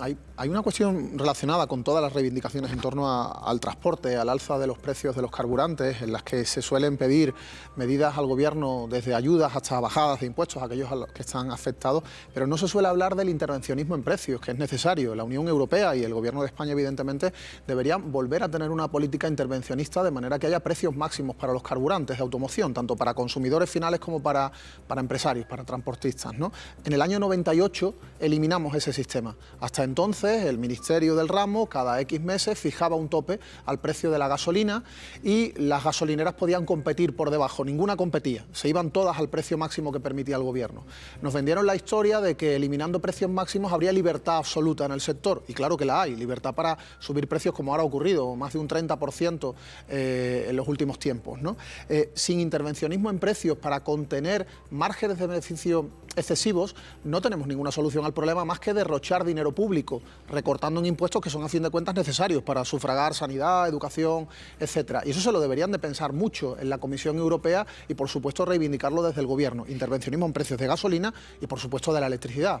hay, una cuestión relacionada con todas las reivindicaciones en torno al transporte, al alza de los precios de los carburantes, en las que se suelen pedir medidas al gobierno desde ayudas hasta bajadas de impuestos a aquellos que están afectados, pero no se suele hablar del intervencionismo en precios, que es necesario. La Unión Europea y el gobierno de España, evidentemente, deberían volver a tener una política intervencionista de manera que haya precios máximos para los carburantes de automoción, tanto para consumidores finales como para, para empresarios, para transportistas. ¿no? En el año 98 eliminamos ese sistema. Hasta entonces, el Ministerio del Ramo, cada X meses, fijaba un tope al precio de la gasolina y las gasolineras podían competir por debajo. Ninguna competía. Se iban todas al precio máximo que permitía el gobierno. Nos vendieron la historia de que eliminando precios máximos habría libertad absoluta en el sector. Y claro que la hay. Libertad para subir precios como ahora ha ocurrido, más de un 30% eh, en los últimos tiempos. ¿no? Eh, sin intervencionismo en precios para contener márgenes de beneficio excesivos, no tenemos ninguna solución al problema más que derrochar dinero público, recortando en impuestos que son a fin de cuentas necesarios para sufragar sanidad, educación, etcétera. Y eso se lo deberían de pensar mucho en la Comisión Europea y por supuesto reivindicarlo desde el Gobierno. Intervencionismo en precios de gasolina y por supuesto de la electricidad.